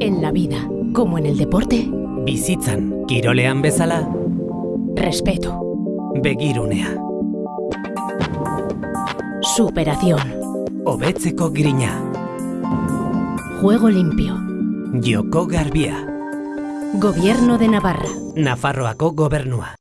En la vida, como en el deporte, Bizitzan, kirolean bezala, respeto, begirunea, superación, hobetzeko grina, juego limpio, joko garbia, gobierno de Navarra, Nafarroako gobernua.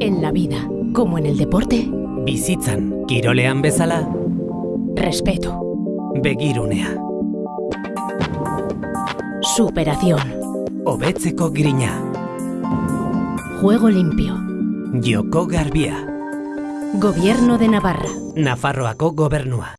En la vida, como en el deporte, Bizitzan, kirolean bezala, respeto, begirunea, superación, hobetzeko grina, juego limpio, joko garbia, gobierno de Navarra, Nafarroako gobernua.